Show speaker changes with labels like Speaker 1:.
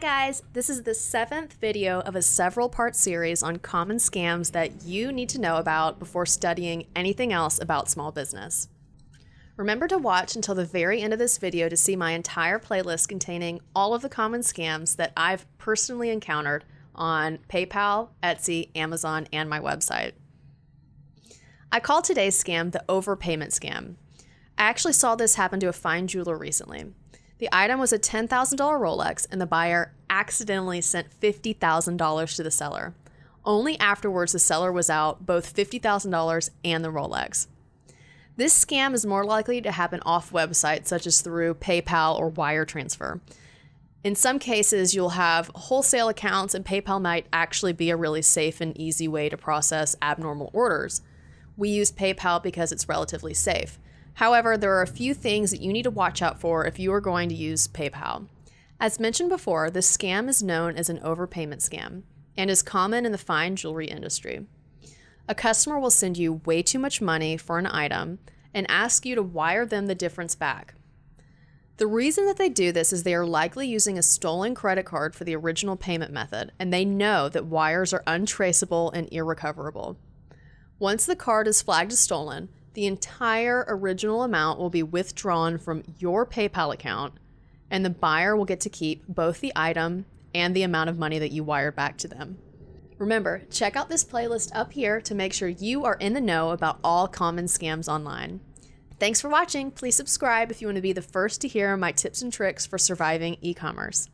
Speaker 1: guys, this is the seventh video of a several part series on common scams that you need to know about before studying anything else about small business. Remember to watch until the very end of this video to see my entire playlist containing all of the common scams that I've personally encountered on PayPal, Etsy, Amazon, and my website. I call today's scam the overpayment scam. I actually saw this happen to a fine jeweler recently. The item was a $10,000 Rolex, and the buyer accidentally sent $50,000 to the seller. Only afterwards, the seller was out both $50,000 and the Rolex. This scam is more likely to happen off websites, such as through PayPal or wire transfer. In some cases, you'll have wholesale accounts, and PayPal might actually be a really safe and easy way to process abnormal orders. We use PayPal because it's relatively safe. However, there are a few things that you need to watch out for if you are going to use PayPal. As mentioned before, this scam is known as an overpayment scam and is common in the fine jewelry industry. A customer will send you way too much money for an item and ask you to wire them the difference back. The reason that they do this is they are likely using a stolen credit card for the original payment method, and they know that wires are untraceable and irrecoverable. Once the card is flagged as stolen, the entire original amount will be withdrawn from your PayPal account, and the buyer will get to keep both the item and the amount of money that you wired back to them. Remember, check out this playlist up here to make sure you are in the know about all common scams online. Thanks for watching. Please subscribe if you want to be the first to hear my tips and tricks for surviving e commerce.